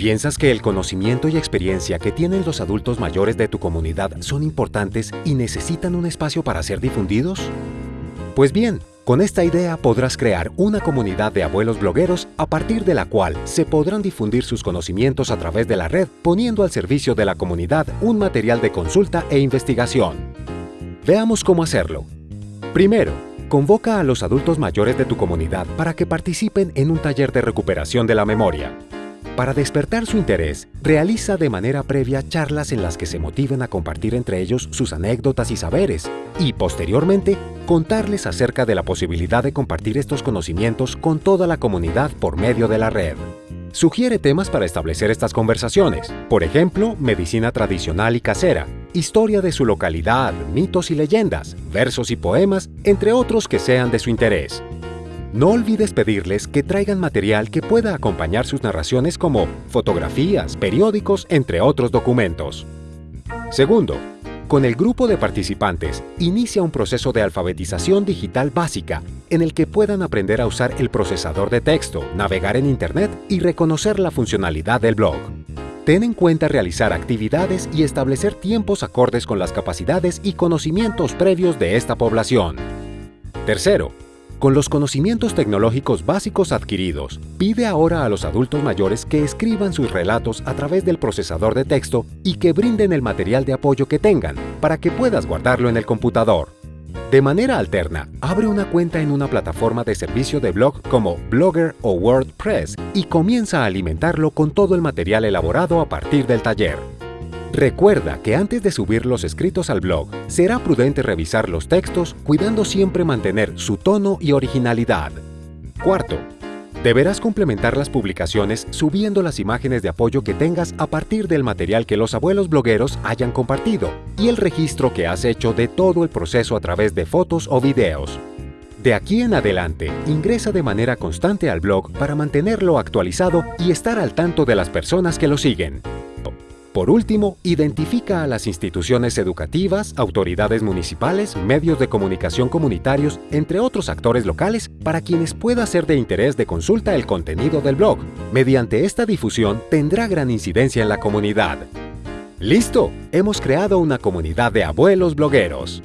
¿Piensas que el conocimiento y experiencia que tienen los adultos mayores de tu comunidad son importantes y necesitan un espacio para ser difundidos? Pues bien, con esta idea podrás crear una comunidad de abuelos blogueros a partir de la cual se podrán difundir sus conocimientos a través de la red poniendo al servicio de la comunidad un material de consulta e investigación. Veamos cómo hacerlo. Primero, convoca a los adultos mayores de tu comunidad para que participen en un taller de recuperación de la memoria. Para despertar su interés, realiza de manera previa charlas en las que se motiven a compartir entre ellos sus anécdotas y saberes, y posteriormente contarles acerca de la posibilidad de compartir estos conocimientos con toda la comunidad por medio de la red. Sugiere temas para establecer estas conversaciones, por ejemplo, medicina tradicional y casera, historia de su localidad, mitos y leyendas, versos y poemas, entre otros que sean de su interés. No olvides pedirles que traigan material que pueda acompañar sus narraciones como fotografías, periódicos, entre otros documentos. Segundo, con el grupo de participantes, inicia un proceso de alfabetización digital básica en el que puedan aprender a usar el procesador de texto, navegar en Internet y reconocer la funcionalidad del blog. Ten en cuenta realizar actividades y establecer tiempos acordes con las capacidades y conocimientos previos de esta población. Tercero, con los conocimientos tecnológicos básicos adquiridos, pide ahora a los adultos mayores que escriban sus relatos a través del procesador de texto y que brinden el material de apoyo que tengan para que puedas guardarlo en el computador. De manera alterna, abre una cuenta en una plataforma de servicio de blog como Blogger o WordPress y comienza a alimentarlo con todo el material elaborado a partir del taller. Recuerda que antes de subir los escritos al blog, será prudente revisar los textos cuidando siempre mantener su tono y originalidad. Cuarto, deberás complementar las publicaciones subiendo las imágenes de apoyo que tengas a partir del material que los abuelos blogueros hayan compartido y el registro que has hecho de todo el proceso a través de fotos o videos. De aquí en adelante, ingresa de manera constante al blog para mantenerlo actualizado y estar al tanto de las personas que lo siguen. Por último, identifica a las instituciones educativas, autoridades municipales, medios de comunicación comunitarios, entre otros actores locales, para quienes pueda ser de interés de consulta el contenido del blog. Mediante esta difusión tendrá gran incidencia en la comunidad. ¡Listo! Hemos creado una comunidad de abuelos blogueros.